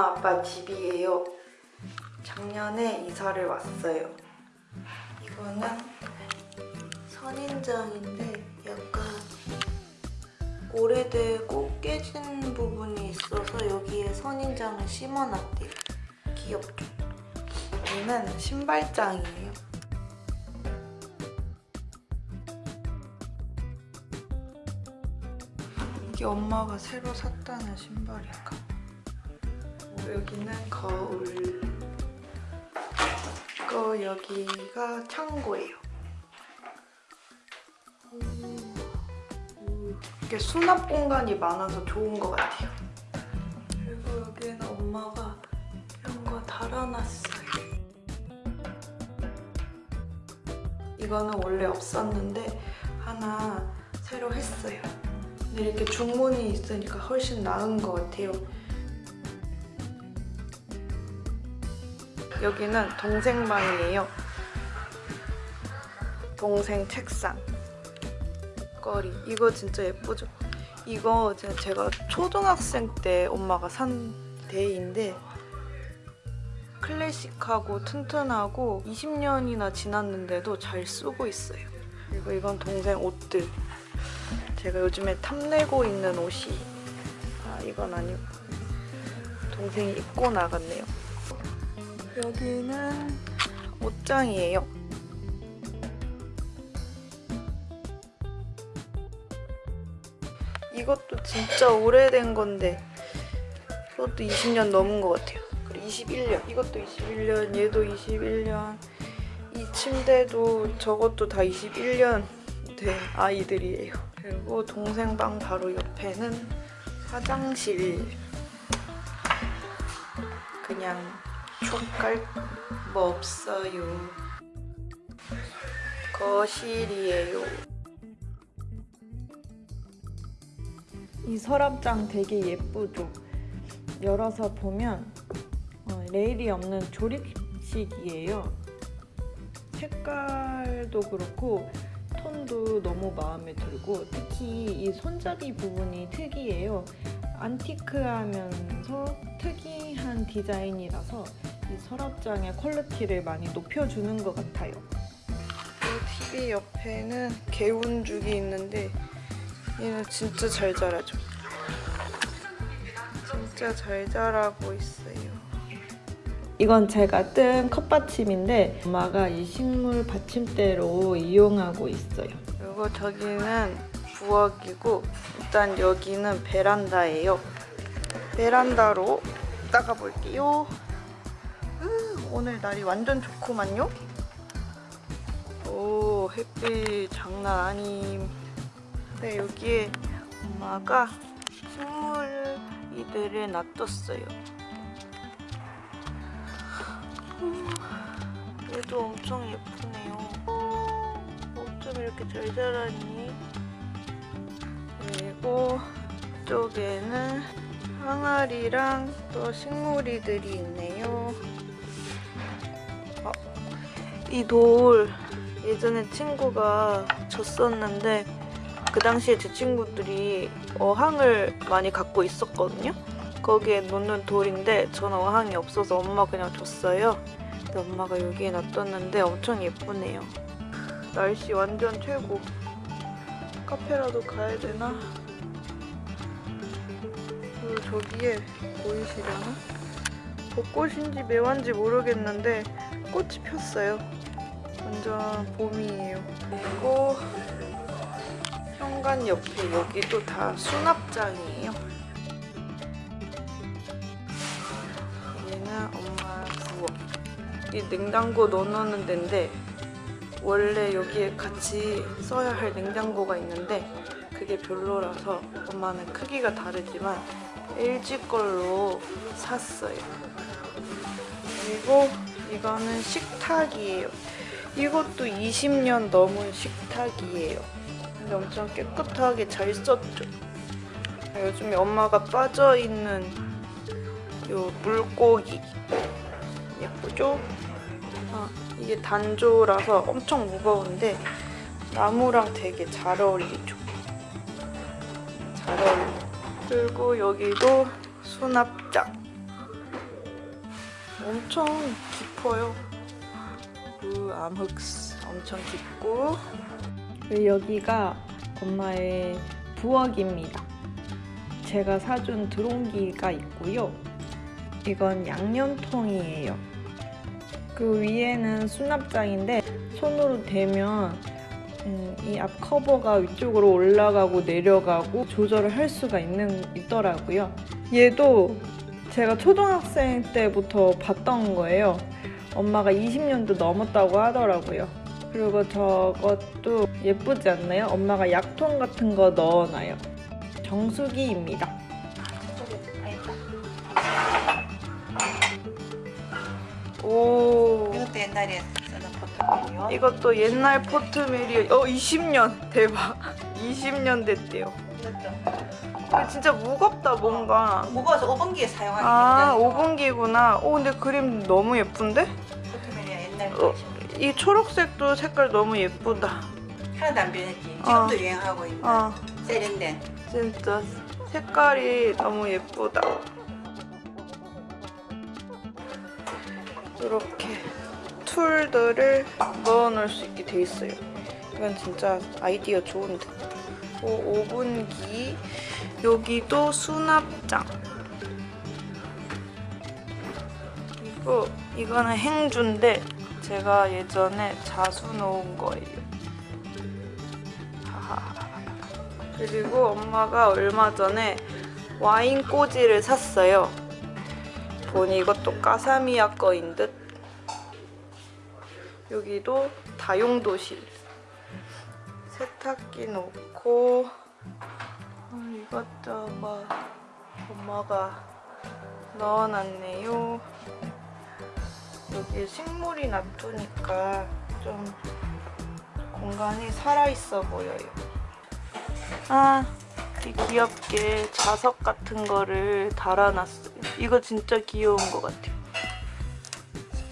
엄마 아빠 집이에요. 작년에 이사를 왔어요. 이거는 선인장인데 약간 오래되고 깨진 부분이 있어서 여기에 선인장을 심어놨대요. 귀엽죠? 여기는 신발장이에요. 이게 엄마가 새로 샀다는 신발인가? 여기는 거울. 이거 여기가 창고예요. 이게 수납 공간이 많아서 좋은 것 같아요. 그리고 여기는 엄마가 이런 거 달아놨어요. 이거는 원래 없었는데 하나 새로 했어요. 근데 이렇게 중문이 있으니까 훨씬 나은 것 같아요. 여기는 동생 방이에요. 동생 책상. 거리. 이거 진짜 예쁘죠? 이거 제가, 초등학생 때 엄마가 산 데이인데 클래식하고 튼튼하고 20년이나 지났는데도 잘 쓰고 있어요. 그리고 이건 동생 옷들. 제가 요즘에 탐내고 있는 옷이 아 이건 아니고 동생이 입고 나갔네요. 여기는 옷장이에요. 이것도 진짜 오래된 건데 이것도 20년 넘은 것 같아요. 그리고 21년 이것도 21년 얘도 21년 이 침대도 저것도 다 21년 된 아이들이에요. 그리고 동생 방 바로 옆에는 화장실 그냥 촉갈 뭐 없어요. 거실이에요. 이 서랍장 되게 예쁘죠? 열어서 보면 어, 레일이 없는 조립식이에요. 색깔도 그렇고 톤도 너무 마음에 들고 특히 이 손잡이 부분이 특이해요. antique하면서 특이한 디자인이라서 이 서랍장의 quality를 많이 높여주는 것 같아요. 이 TV 옆에는 개운죽이 있는데 얘는 진짜 잘 자라죠. 진짜 잘 자라고 있어요. 이건 제가 뜬 컵받침인데 엄마가 이 식물 받침대로 이용하고 있어요. 그리고 저기는 부엌이고 일단 여기는 베란다예요. 베란다로 나가 볼게요. 오늘 날이 완전 좋구만요. 오 햇빛 장난 아님. 네 여기에 엄마가 식물 이들을 놔뒀어요. 얘도 엄청 예쁘네요. 어쩜 이렇게 잘 자라니? 그리고 이쪽에는 항아리랑 또 식물이들이 있네요. 어, 이돌 예전에 친구가 줬었는데 그 당시에 제 친구들이 어항을 많이 갖고 있었거든요. 거기에 놓는 돌인데 저는 어항이 없어서 엄마 그냥 줬어요. 근데 엄마가 여기에 놔뒀는데 엄청 예쁘네요. 날씨 완전 최고. 카페라도 가야 되나? 그리고 저기에 보이시려나? 벚꽃인지 매화인지 모르겠는데 꽃이 폈어요. 완전 봄이에요. 그리고 현관 옆에 여기도 다 수납장이에요. 얘는 엄마 부엌. 이 냉장고 넣어놓는 데인데 원래 여기에 같이 써야 할 냉장고가 있는데 그게 별로라서 엄마는 크기가 다르지만 LG 걸로 샀어요. 그리고 이거는 식탁이에요. 이것도 20년 넘은 식탁이에요. 근데 엄청 깨끗하게 잘 썼죠. 요즘에 엄마가 빠져있는 요 물고기 예쁘죠? 아, 이게 단조라서 엄청 무거운데 나무랑 되게 잘 어울리죠. 잘 어울려. 그리고 여기도 수납장. 엄청 깊어요. 그 암흑스 엄청 깊고 그리고 여기가 엄마의 부엌입니다. 제가 사준 드론기가 있고요. 이건 양념통이에요. 그 위에는 수납장인데 손으로 대면 음, 이앞 커버가 위쪽으로 올라가고 내려가고 조절을 할 수가 있는 있더라고요. 얘도 제가 초등학생 때부터 봤던 거예요. 엄마가 20년도 넘었다고 하더라고요. 그리고 저것도 예쁘지 않나요? 엄마가 약통 같은 거 넣어놔요. 정수기입니다. 오. 이것도 옛날에 쓰는 포트폴리오. 이것도 옛날 포트메리어. 어, 20년. 대박. 20년 됐대요. 이거 진짜 무겁다, 뭔가. 무거워서 5분기에 사용하기 아, 굉장히 5분기구나. 오, 근데 그림 너무 예쁜데? 어. 거이 초록색도 색깔 너무 예쁘다. 하나도 안 변했지. 어. 지금도 유행하고 있는 아, 세련된. 진짜 색깔이 너무 예쁘다. 이렇게 툴들을 넣어놓을 수 있게 돼 있어요. 이건 진짜 아이디어 좋은데. 오, 오븐기. 여기도 수납장. 그리고 이거는 행주인데 제가 예전에 자수 놓은 거예요. 그리고 엄마가 얼마 전에 와인 꼬지를 샀어요. 보니 이것도 까사미야 거인 듯. 여기도 다용도실. 세탁기 놓고 어, 이것저것 엄마가 넣어놨네요. 여기 식물이 놔두니까 좀 공간이 살아있어 보여요. 아, 이 귀엽게 자석 같은 거를 달아놨어요. 이거 진짜 귀여운 것 같아요.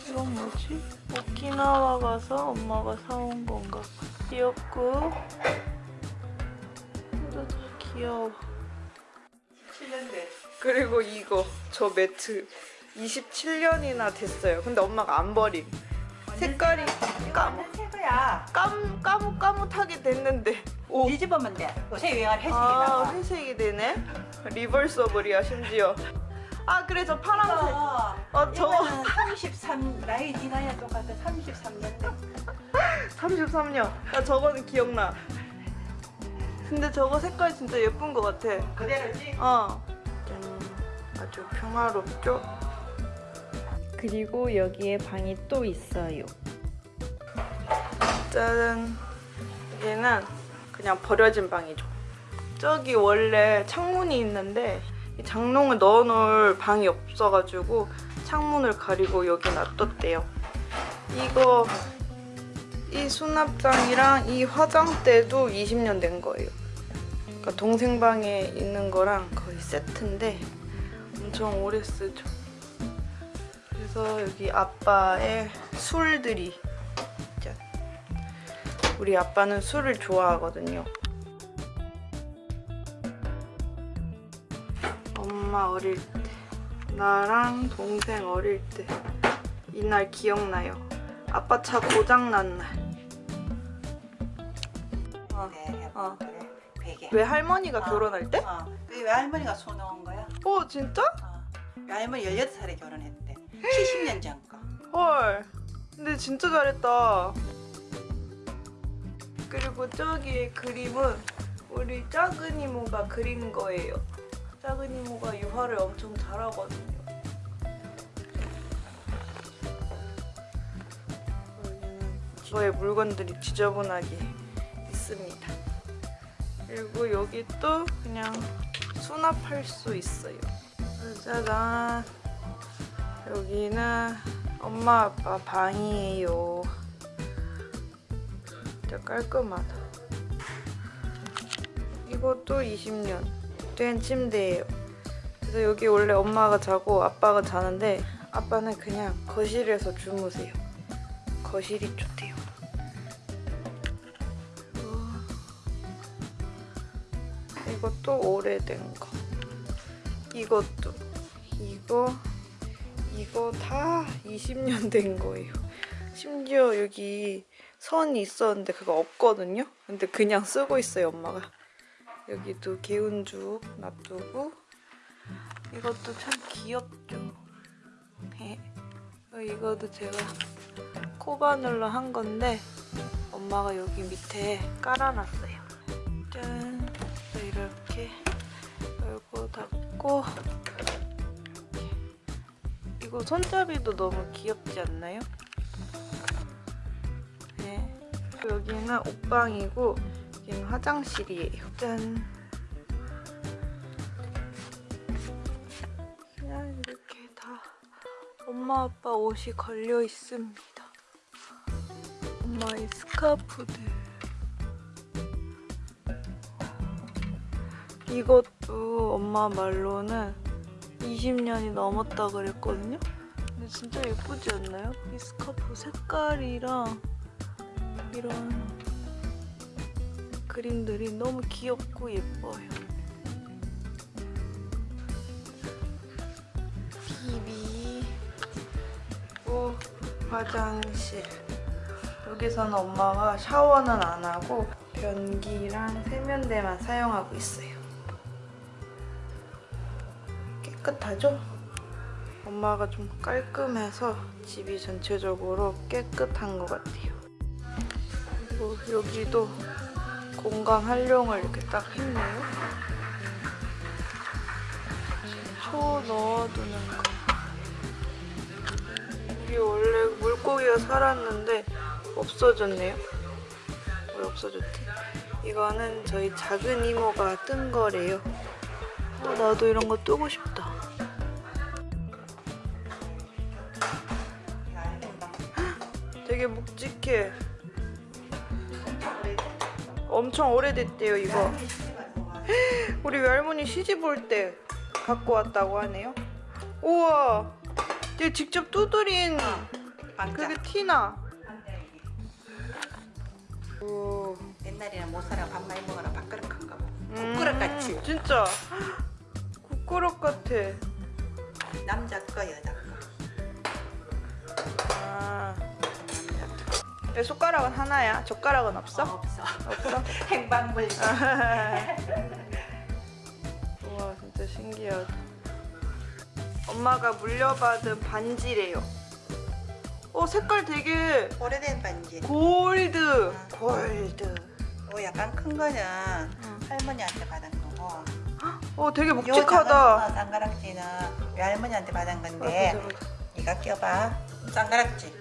이건 뭐지? 오키나와 가서 엄마가 사온 건가? 귀엽고 귀여워. 7년 돼. 그리고 이거 저 매트 27년이나 됐어요. 근데 엄마가 안 버림. 색깔이 까무, 새 거야. 까무, 까뭇까뭇하게 됐는데 오. 뒤집으면 돼. 요새 유행하는 회색이 아 나와. 회색이 되네. 리버서블이야 심지어. 아 그래 저 파란색. 어, 어 저거 이거는 33 나이 지나야 똑같아. 33년 돼. 33년. 나 저거는 기억나. 근데 저거 색깔 진짜 예쁜 것 같아. 그대로지? 어. 음, 아주 평화롭죠? 그리고 여기에 방이 또 있어요. 짜잔. 여기는 그냥 버려진 방이죠. 저기 원래 창문이 있는데 이 장롱을 넣어놓을 방이 없어가지고 창문을 가리고 여기 놔뒀대요. 이거 이 수납장이랑 이 화장대도 20년 된 거예요. 그러니까 동생 방에 있는 거랑 거의 세트인데 엄청 오래 쓰죠. 그래서 여기 아빠의 술들이 짠. 우리 아빠는 술을 좋아하거든요. 엄마 어릴 때 나랑 동생 어릴 때 이날 기억나요. 아빠 차 고장 난 날. 어. 네, 어. 베개. 왜 할머니가 어. 결혼할 때? 어. 그게 외할머니가 손놓은 거야. 어 진짜? 어. 외할머니 18살에 결혼했대. 70년 전 거. 헐. 근데 진짜 잘했다. 그리고 저기 그림은 우리 작은 이모가 그린 거예요. 작은 이모가 유화를 엄청 잘하거든요. 저의 물건들이 지저분하게 있습니다. 그리고 여기 또 그냥 수납할 수 있어요. 짜잔. 여기는 엄마 아빠 방이에요. 진짜 깔끔하다. 이것도 20년 된 침대예요. 그래서 여기 원래 엄마가 자고 아빠가 자는데 아빠는 그냥 거실에서 주무세요. 거실이 좋대요. 그리고 이것도 오래된 거. 이것도 이거 이거 다 20년 된 거예요. 심지어 여기 선이 있었는데 그거 없거든요. 근데 그냥 쓰고 있어요, 엄마가. 여기도 개운죽 놔두고 이것도 참 귀엽죠. 어, 이거도 제가 코바늘로 한 건데 엄마가 여기 밑에 깔아놨어요. 짠. 이렇게 열고 닫고. 이거 손잡이도 너무 귀엽지 않나요? 네. 여기는 옷방이고 여기는 화장실이에요. 짠. 그냥 이렇게 다 엄마 아빠 옷이 걸려 있습니다. 엄마의 스카프들. 이것도 엄마 말로는 20년이 넘었다 그랬거든요. 근데 진짜 예쁘지 않나요? 이 스카프 색깔이랑 이런 그림들이 너무 귀엽고 예뻐요. TV 그리고 화장실 여기서는 엄마가 샤워는 안 하고 변기랑 세면대만 사용하고 있어요. 깨끗하죠? 엄마가 좀 깔끔해서 집이 전체적으로 깨끗한 것 같아요. 그리고 여기도 공간 활용을 이렇게 딱 했네요. 초 넣어두는 거. 여기 원래 물고기가 살았는데 없어졌네요. 왜 없어졌지? 이거는 저희 작은 이모가 뜬 거래요. 어, 나도 이런 거 뜨고 싶다. 되게 묵직해. 엄청 오래됐대요, 이거. 우리 외할머니 시집 올 때 갖고 왔다고 하네요. 우와! 얘 직접 두드린 그게 티나. 오. 옛날에는 못 살아 밥 많이 먹어라 밥그릇 큰거 음, 국그릇 같이 진짜. 국그릇 같아. 남자 거 여자 거 내 숟가락은 하나야. 젓가락은 없어? 없어 없어? 행방불 우와 진짜 신기하다. 엄마가 물려받은 반지래요. 어 색깔 되게 오래된 반지 골드. 응. 골드. 어 약간 큰 거는 응. 할머니한테 받은 거고 어 되게 요 묵직하다. 작은 쌍가락지는 외할머니한테 받은 아, 건데 보자, 보자. 이거 껴봐 쌍가락지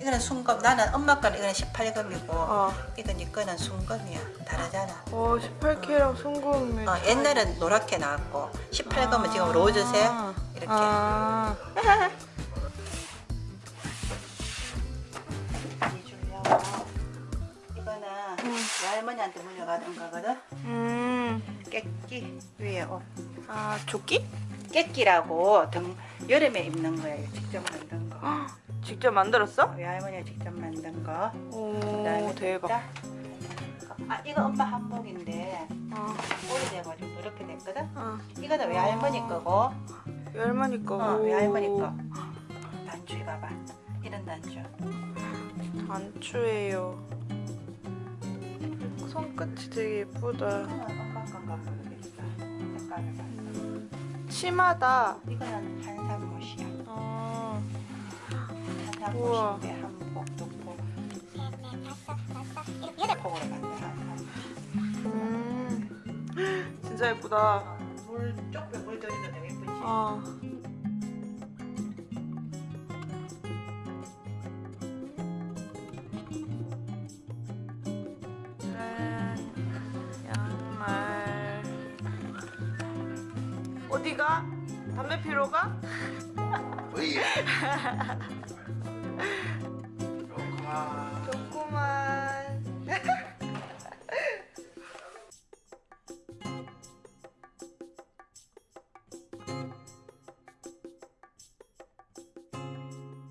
이거는 순금 나는 엄마 거는 이거는 18금이고 어. 이거 네 거는 순금이야. 다르잖아. 어 18K랑 송금이. 어, 옛날엔 노랗게 나왔고 18금은 지금 로즈색? 이렇게. 아. 이 이거는 외할머니한테 물려받은 거거든? 음. 깨끼 위에 옷. 아 조끼? 깨끼라고 등 여름에 입는 거야 이거 직접 만든 거. 헉, 직접 만들었어? 외할머니가 직접 만든 거 오 대박. 자, 아 이거 엄마 한복인데 어. 오래돼가지고 이렇게 됐거든 어. 이거는 외할머니 거고 외할머니 거. 어, 외할머니 거 단추 봐봐 이런 단추 단추예요. 손끝이 되게 예쁘다. 엄마 건가 모르겠어 색깔을 봐 치마다. 이거는 한산못이야 어. 우와. 한산못인데 한복 두고 폭으로 만든 한산 음. 진짜 예쁘다. 물 쪽에 물 들이도 되게 예쁘지 어. 양말. 어디가? 담배 피러 가? 뭐야? 좋구만.